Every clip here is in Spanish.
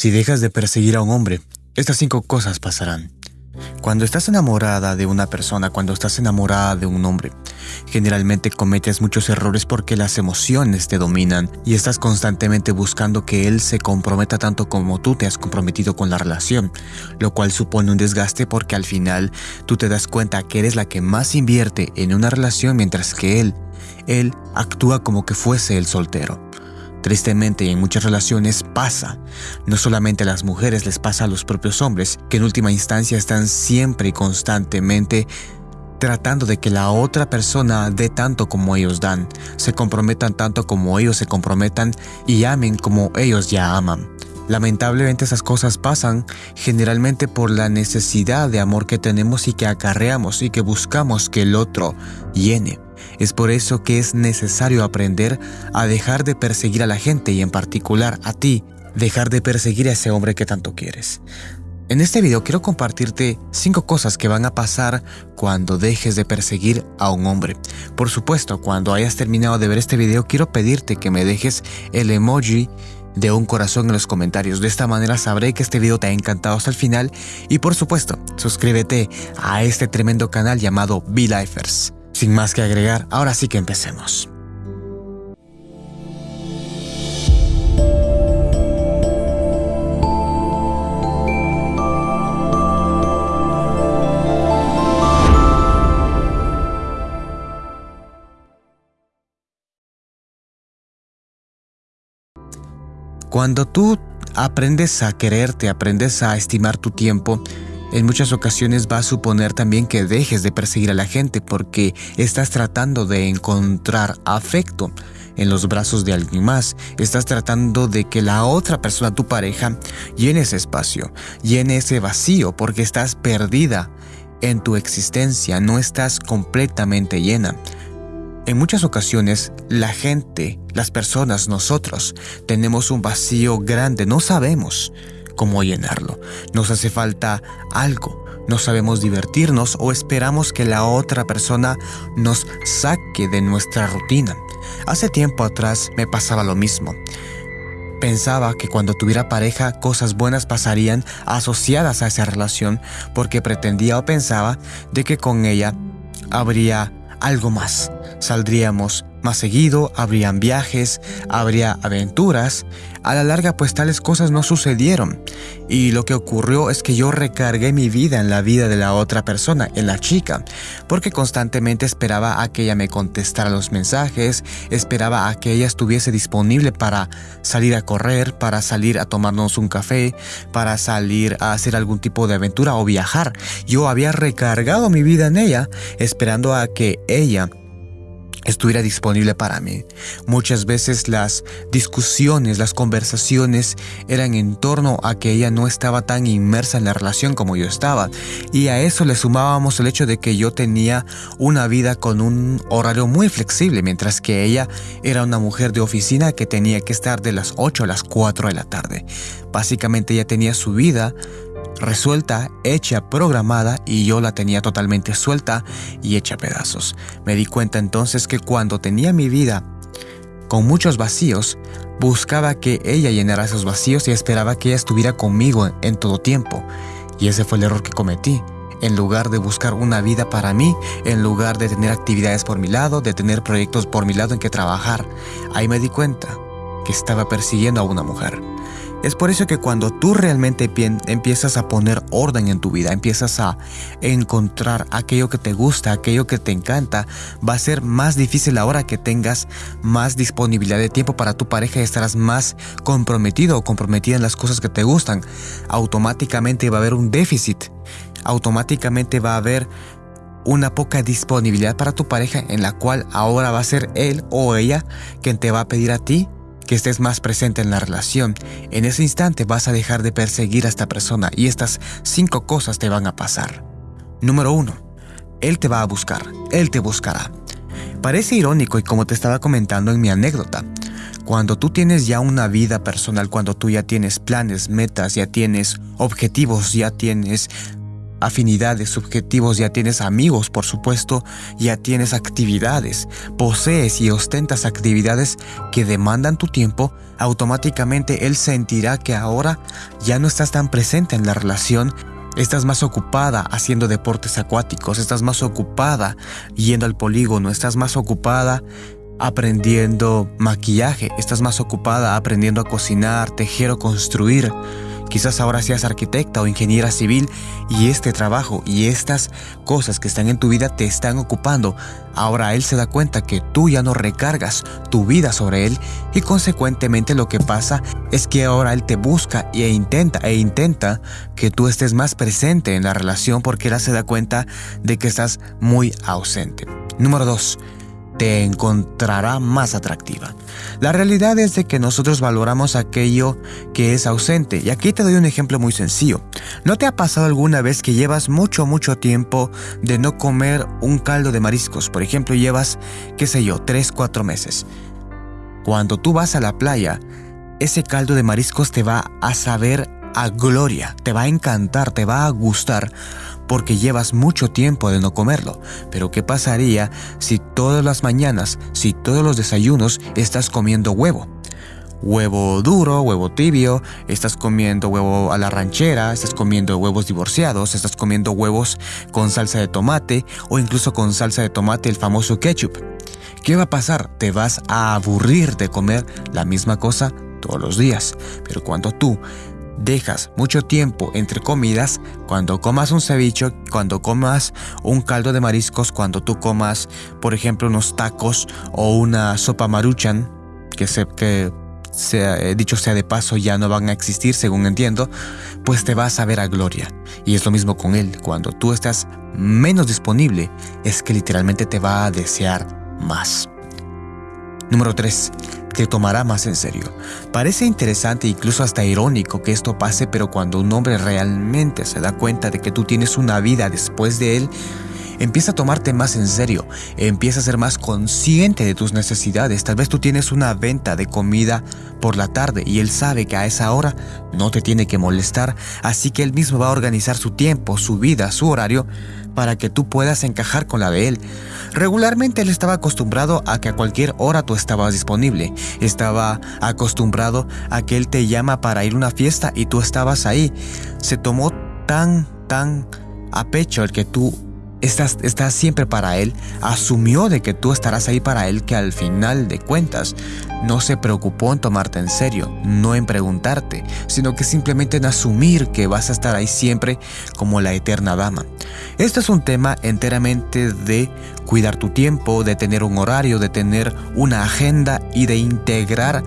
Si dejas de perseguir a un hombre, estas cinco cosas pasarán. Cuando estás enamorada de una persona, cuando estás enamorada de un hombre, generalmente cometes muchos errores porque las emociones te dominan y estás constantemente buscando que él se comprometa tanto como tú te has comprometido con la relación, lo cual supone un desgaste porque al final tú te das cuenta que eres la que más invierte en una relación mientras que él, él actúa como que fuese el soltero. Tristemente, en muchas relaciones pasa. No solamente a las mujeres les pasa a los propios hombres, que en última instancia están siempre y constantemente tratando de que la otra persona dé tanto como ellos dan, se comprometan tanto como ellos se comprometan y amen como ellos ya aman. Lamentablemente esas cosas pasan generalmente por la necesidad de amor que tenemos y que acarreamos y que buscamos que el otro llene. Es por eso que es necesario aprender a dejar de perseguir a la gente y en particular a ti, dejar de perseguir a ese hombre que tanto quieres. En este video quiero compartirte 5 cosas que van a pasar cuando dejes de perseguir a un hombre. Por supuesto, cuando hayas terminado de ver este video quiero pedirte que me dejes el emoji de un corazón en los comentarios. De esta manera sabré que este video te ha encantado hasta el final y por supuesto, suscríbete a este tremendo canal llamado Be-Lifers. Sin más que agregar, ahora sí que empecemos. Cuando tú aprendes a quererte, aprendes a estimar tu tiempo, en muchas ocasiones va a suponer también que dejes de perseguir a la gente porque estás tratando de encontrar afecto en los brazos de alguien más. Estás tratando de que la otra persona, tu pareja, llene ese espacio, llene ese vacío porque estás perdida en tu existencia, no estás completamente llena. En muchas ocasiones, la gente, las personas, nosotros, tenemos un vacío grande, no sabemos cómo llenarlo. Nos hace falta algo. No sabemos divertirnos o esperamos que la otra persona nos saque de nuestra rutina. Hace tiempo atrás me pasaba lo mismo. Pensaba que cuando tuviera pareja cosas buenas pasarían asociadas a esa relación porque pretendía o pensaba de que con ella habría algo más. Saldríamos más seguido, habrían viajes, habría aventuras. A la larga pues tales cosas no sucedieron. Y lo que ocurrió es que yo recargué mi vida en la vida de la otra persona, en la chica, porque constantemente esperaba a que ella me contestara los mensajes, esperaba a que ella estuviese disponible para salir a correr, para salir a tomarnos un café, para salir a hacer algún tipo de aventura o viajar. Yo había recargado mi vida en ella, esperando a que ella estuviera disponible para mí. Muchas veces las discusiones, las conversaciones eran en torno a que ella no estaba tan inmersa en la relación como yo estaba. Y a eso le sumábamos el hecho de que yo tenía una vida con un horario muy flexible, mientras que ella era una mujer de oficina que tenía que estar de las 8 a las 4 de la tarde. Básicamente ella tenía su vida resuelta, hecha, programada y yo la tenía totalmente suelta y hecha pedazos. Me di cuenta entonces que cuando tenía mi vida con muchos vacíos, buscaba que ella llenara esos vacíos y esperaba que ella estuviera conmigo en todo tiempo. Y ese fue el error que cometí. En lugar de buscar una vida para mí, en lugar de tener actividades por mi lado, de tener proyectos por mi lado en que trabajar, ahí me di cuenta que estaba persiguiendo a una mujer. Es por eso que cuando tú realmente empiezas a poner orden en tu vida, empiezas a encontrar aquello que te gusta, aquello que te encanta, va a ser más difícil ahora que tengas más disponibilidad de tiempo para tu pareja y estarás más comprometido o comprometida en las cosas que te gustan. Automáticamente va a haber un déficit, automáticamente va a haber una poca disponibilidad para tu pareja en la cual ahora va a ser él o ella quien te va a pedir a ti que estés más presente en la relación. En ese instante vas a dejar de perseguir a esta persona y estas cinco cosas te van a pasar. Número 1. Él te va a buscar, él te buscará. Parece irónico y como te estaba comentando en mi anécdota, cuando tú tienes ya una vida personal, cuando tú ya tienes planes, metas, ya tienes objetivos, ya tienes afinidades, objetivos, ya tienes amigos, por supuesto, ya tienes actividades, posees y ostentas actividades que demandan tu tiempo, automáticamente él sentirá que ahora ya no estás tan presente en la relación Estás más ocupada haciendo deportes acuáticos, estás más ocupada yendo al polígono, estás más ocupada aprendiendo maquillaje, estás más ocupada aprendiendo a cocinar, tejer o construir. Quizás ahora seas arquitecta o ingeniera civil y este trabajo y estas cosas que están en tu vida te están ocupando. Ahora él se da cuenta que tú ya no recargas tu vida sobre él y consecuentemente lo que pasa es que ahora él te busca e intenta e intenta que tú estés más presente en la relación porque él se da cuenta de que estás muy ausente. Número 2 te encontrará más atractiva. La realidad es de que nosotros valoramos aquello que es ausente. Y aquí te doy un ejemplo muy sencillo. ¿No te ha pasado alguna vez que llevas mucho, mucho tiempo de no comer un caldo de mariscos? Por ejemplo, llevas, qué sé yo, 3, 4 meses. Cuando tú vas a la playa, ese caldo de mariscos te va a saber a gloria, te va a encantar, te va a gustar porque llevas mucho tiempo de no comerlo. Pero ¿qué pasaría si todas las mañanas, si todos los desayunos estás comiendo huevo? Huevo duro, huevo tibio, estás comiendo huevo a la ranchera, estás comiendo huevos divorciados, estás comiendo huevos con salsa de tomate o incluso con salsa de tomate el famoso ketchup. ¿Qué va a pasar? Te vas a aburrir de comer la misma cosa todos los días. Pero cuando tú dejas mucho tiempo entre comidas, cuando comas un ceviche, cuando comas un caldo de mariscos, cuando tú comas, por ejemplo, unos tacos o una sopa maruchan, que, se, que sea, eh, dicho sea de paso ya no van a existir según entiendo, pues te vas a ver a gloria. Y es lo mismo con él, cuando tú estás menos disponible, es que literalmente te va a desear más. Número 3 te tomará más en serio. Parece interesante e incluso hasta irónico que esto pase, pero cuando un hombre realmente se da cuenta de que tú tienes una vida después de él, empieza a tomarte más en serio, empieza a ser más consciente de tus necesidades. Tal vez tú tienes una venta de comida por la tarde y él sabe que a esa hora no te tiene que molestar, así que él mismo va a organizar su tiempo, su vida, su horario para que tú puedas encajar con la de él. Regularmente él estaba acostumbrado a que a cualquier hora tú estabas disponible. Estaba acostumbrado a que él te llama para ir a una fiesta y tú estabas ahí. Se tomó tan, tan a pecho el que tú estás, siempre para él, asumió de que tú estarás ahí para él, que al final de cuentas no se preocupó en tomarte en serio, no en preguntarte, sino que simplemente en asumir que vas a estar ahí siempre como la eterna dama. Esto es un tema enteramente de cuidar tu tiempo, de tener un horario, de tener una agenda y de integrar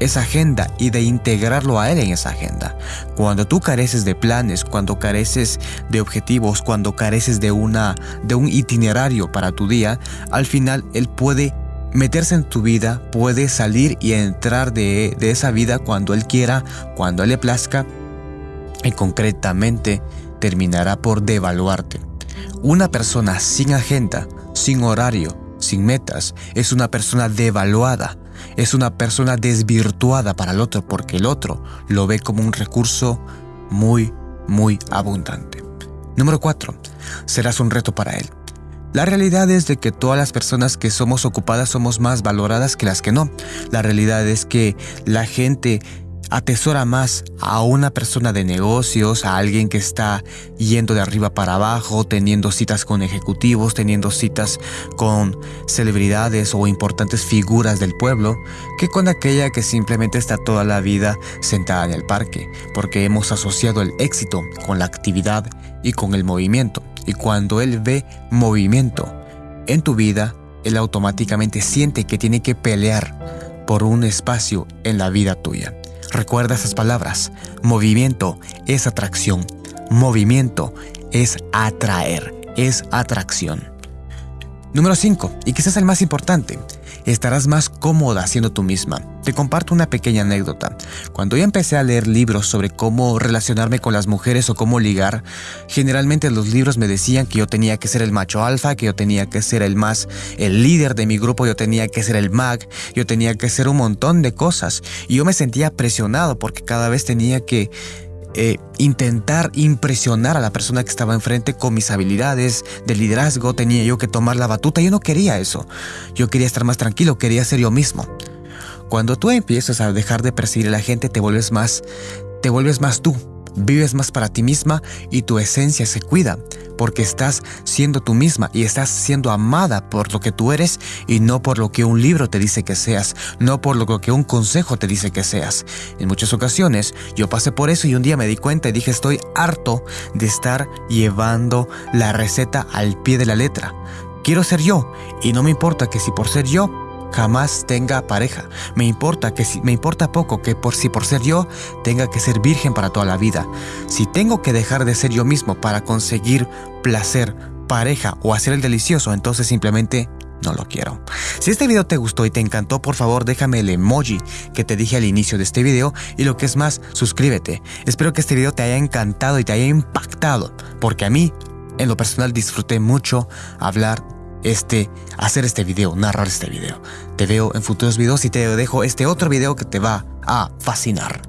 esa agenda y de integrarlo a él en esa agenda. Cuando tú careces de planes, cuando careces de objetivos, cuando careces de una de un itinerario para tu día, al final él puede meterse en tu vida, puede salir y entrar de, de esa vida cuando él quiera, cuando él le plazca y concretamente terminará por devaluarte. Una persona sin agenda, sin horario, sin metas, es una persona devaluada es una persona desvirtuada para el otro porque el otro lo ve como un recurso muy, muy abundante. Número 4. Serás un reto para él. La realidad es de que todas las personas que somos ocupadas somos más valoradas que las que no. La realidad es que la gente atesora más a una persona de negocios, a alguien que está yendo de arriba para abajo, teniendo citas con ejecutivos, teniendo citas con celebridades o importantes figuras del pueblo, que con aquella que simplemente está toda la vida sentada en el parque, porque hemos asociado el éxito con la actividad y con el movimiento. Y cuando él ve movimiento en tu vida, él automáticamente siente que tiene que pelear por un espacio en la vida tuya. Recuerda esas palabras. Movimiento es atracción. Movimiento es atraer, es atracción. Número 5, y quizás el más importante, estarás más cómoda siendo tú misma. Te comparto una pequeña anécdota. Cuando yo empecé a leer libros sobre cómo relacionarme con las mujeres o cómo ligar, generalmente los libros me decían que yo tenía que ser el macho alfa, que yo tenía que ser el más, el líder de mi grupo, yo tenía que ser el mag, yo tenía que ser un montón de cosas. Y yo me sentía presionado porque cada vez tenía que eh, intentar impresionar a la persona que estaba enfrente con mis habilidades de liderazgo, tenía yo que tomar la batuta, yo no quería eso, yo quería estar más tranquilo, quería ser yo mismo. Cuando tú empiezas a dejar de perseguir a la gente, te vuelves más, te vuelves más tú, vives más para ti misma y tu esencia se cuida, porque estás siendo tú misma y estás siendo amada por lo que tú eres y no por lo que un libro te dice que seas, no por lo que un consejo te dice que seas. En muchas ocasiones yo pasé por eso y un día me di cuenta y dije estoy harto de estar llevando la receta al pie de la letra. Quiero ser yo y no me importa que si por ser yo jamás tenga pareja. Me importa que si, me importa poco que por si por ser yo tenga que ser virgen para toda la vida. Si tengo que dejar de ser yo mismo para conseguir placer, pareja o hacer el delicioso, entonces simplemente no lo quiero. Si este video te gustó y te encantó, por favor déjame el emoji que te dije al inicio de este video y lo que es más, suscríbete. Espero que este video te haya encantado y te haya impactado, porque a mí, en lo personal, disfruté mucho hablar este, hacer este video, narrar este video. Te veo en futuros videos y te dejo este otro video que te va a fascinar.